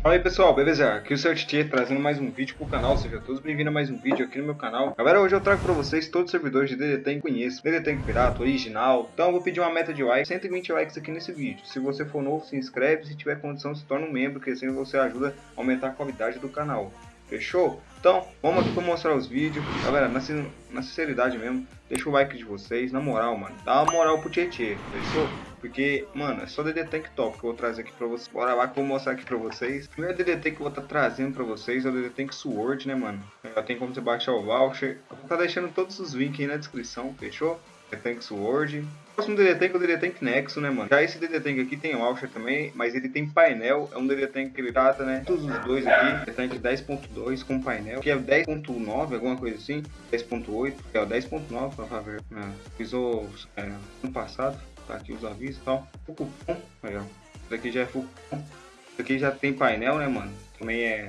Fala aí pessoal, beleza? Aqui é o Sr. Trazendo mais um vídeo pro canal, sejam todos bem-vindos a mais um vídeo aqui no meu canal. Galera, hoje eu trago pra vocês todos os servidores de DD que conheço, DD Pirata, original. Então eu vou pedir uma meta de likes, 120 likes aqui nesse vídeo. Se você for novo, se inscreve, se tiver condição se torna um membro, que assim você ajuda a aumentar a qualidade do canal. Fechou? Então, vamos aqui pra mostrar os vídeos. Galera, na, na sinceridade mesmo, deixa o like de vocês, na moral, mano. Dá uma moral pro Tietê, fechou? Porque, mano, é só DD Tank top que eu vou trazer aqui pra vocês. Bora lá que eu vou mostrar aqui pra vocês. O primeiro DD Tank que eu vou estar tá trazendo pra vocês é o DD Tank Sword, né, mano? Já tem como você baixar o voucher. Eu vou estar tá deixando todos os links aí na descrição, fechou? DD Tank Sword. O próximo DD Tank é o DD Tank Nexo, né, mano? Já esse DD Tank aqui tem voucher também, mas ele tem painel. É um DD Tank que ele trata, né? Todos os dois aqui. DD Tank 10.2 com painel, que é 10.9, alguma coisa assim. 10.8, que é o 10.9, pra ver. Né? Pisou é, ano passado. Tá aqui os avisos e tal. Fucupom, aí ó. Isso aqui já é Fucupom. Isso aqui já tem painel, né, mano? Também é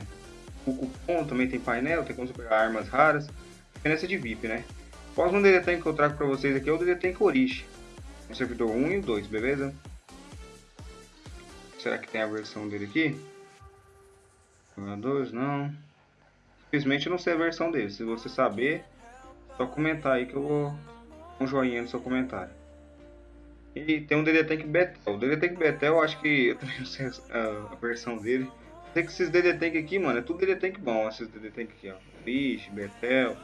Fucupom, também tem painel, tem como você pegar armas raras. Diferença de VIP, né? O próximo DD que eu trago pra vocês aqui é o DD Tank Orish. O servidor 1 e o 2, beleza? Será que tem a versão dele aqui? 2, não. Simplesmente eu não sei a versão dele. Se você saber, só comentar aí que eu vou um joinha no seu comentário. E tem um DD Betel. O DD Betel, eu acho que eu também não sei a, a versão dele. Tem que esses DD aqui, mano, é tudo DD bom, esses DD aqui, ó. Bicho, Betel.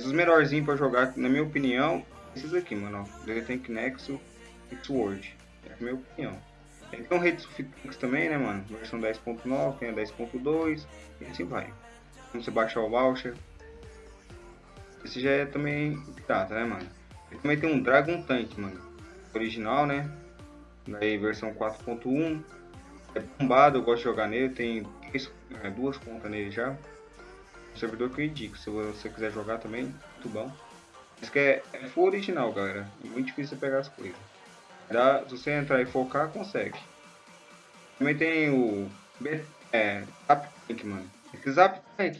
Esses melhorzinhos pra jogar, na minha opinião, esses aqui, mano. DD Tank Nexo e Sword. É a minha opinião. Tem um Rede Tanks também, né, mano? Versão 10.9, tem a 10.2 e assim vai. Você baixar o voucher. Esse já é também pirata, né, mano? Ele também tem um Dragon Tank, mano original, né? Daí versão 4.1. É bombado, eu gosto de jogar nele, tem é, duas contas nele já. O servidor que eu indico, se você quiser jogar também, muito bom. Isso que é, é full original, galera. É muito difícil pegar as coisas. Dá, se você entrar e focar, consegue. Também tem o é, mano. Esse Zap Tank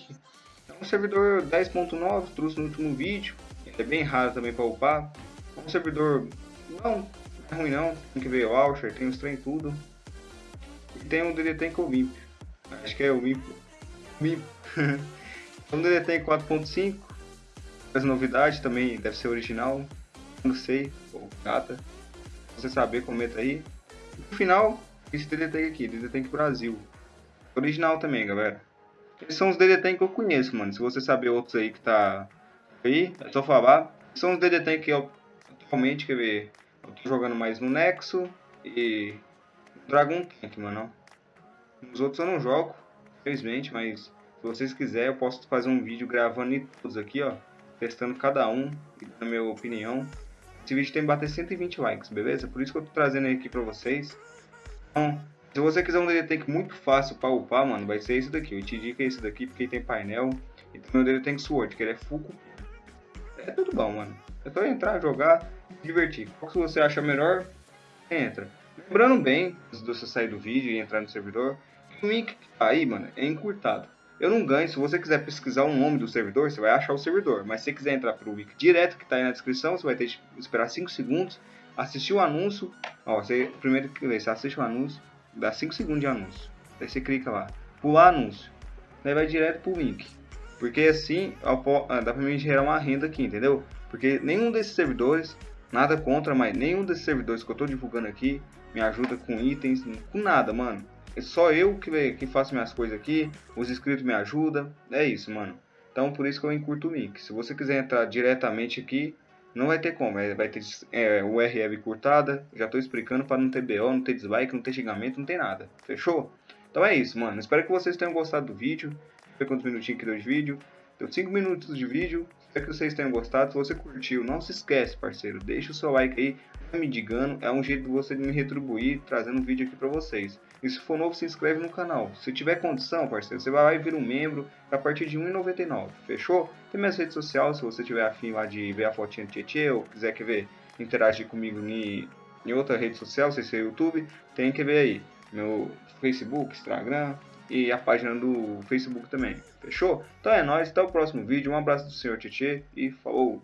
é um servidor 10.9, trouxe no último vídeo. é bem raro também para upar. É um servidor não, não é ruim não. Tem que ver o Alcher, tem os trem tudo. E tem um DD Tank Wimp. Acho que é o. Wimp. um DD Tank 4.5. As novidades também deve ser original. Não sei, ou gata. Se você saber, comenta aí. No final, esse DD Tank aqui, DD Tank Brasil. Original também, galera. Esses são os DD Tank que eu conheço, mano. Se você saber outros aí que tá aí, é só falar. São os DD Tank que eu atualmente, quer ver, eu tô jogando mais no Nexo e Dragon Tank, mano. Nos outros eu não jogo, infelizmente, mas se vocês quiserem eu posso fazer um vídeo gravando todos aqui, ó. Testando cada um e minha opinião. Esse vídeo tem que bater 120 likes, beleza? Por isso que eu tô trazendo aqui pra vocês. Então, se você quiser um DD Tank muito fácil pra upar, mano, vai ser esse daqui. Eu te digo é esse daqui porque tem painel. E também o DD Tank Sword, que ele é full. É tudo bom, mano. É só entrar, jogar divertir. Qual que você acha melhor, entra. Lembrando bem, de você sair do vídeo e entrar no servidor, o link que tá aí, mano, é encurtado. Eu não ganho, se você quiser pesquisar o nome do servidor, você vai achar o servidor. Mas se você quiser entrar pro link direto que tá aí na descrição, você vai ter que esperar 5 segundos, assistir o anúncio. Ó, você primeiro que você assiste o anúncio, dá 5 segundos de anúncio. Aí você clica lá, pular anúncio. Daí vai direto pro link. Porque assim, dá pra mim gerar uma renda aqui, entendeu? Porque nenhum desses servidores Nada contra, mas nenhum desses servidores que eu tô divulgando aqui me ajuda com itens, com nada, mano. É só eu que, que faço minhas coisas aqui, os inscritos me ajudam, é isso, mano. Então por isso que eu encurto o link. Se você quiser entrar diretamente aqui, não vai ter como, vai ter é, URL curtada, já tô explicando para não ter BO, não ter dislike, não ter xingamento, não tem nada, fechou? Então é isso, mano. Espero que vocês tenham gostado do vídeo. Foi quantos minutinhos aqui do vídeo. Deu 5 minutos de vídeo. Espero que vocês tenham gostado. Se você curtiu, não se esquece, parceiro. Deixa o seu like aí, me digando. É um jeito de você me retribuir, trazendo um vídeo aqui pra vocês. E se for novo, se inscreve no canal. Se tiver condição, parceiro, você vai lá e vira um membro a partir de R$1,99. Fechou? Tem minhas redes sociais, se você tiver afim lá de ver a fotinha do Tietê ou quiser que ver, interagir comigo em, em outra rede social, se é YouTube, tem que ver aí. Meu Facebook, Instagram, e a página do Facebook também. Fechou? Então é nóis, até o próximo vídeo. Um abraço do Sr. Tietê e falou!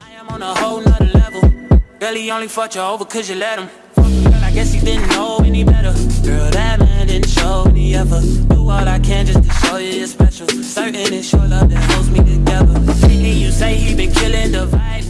Belly only fought you over cause you let him Girl, I guess he didn't know any better. Girl, that man didn't show any effort. Do all I can just to show you it's special. Certain it's your love that holds me together. And you say he been killing the vibe.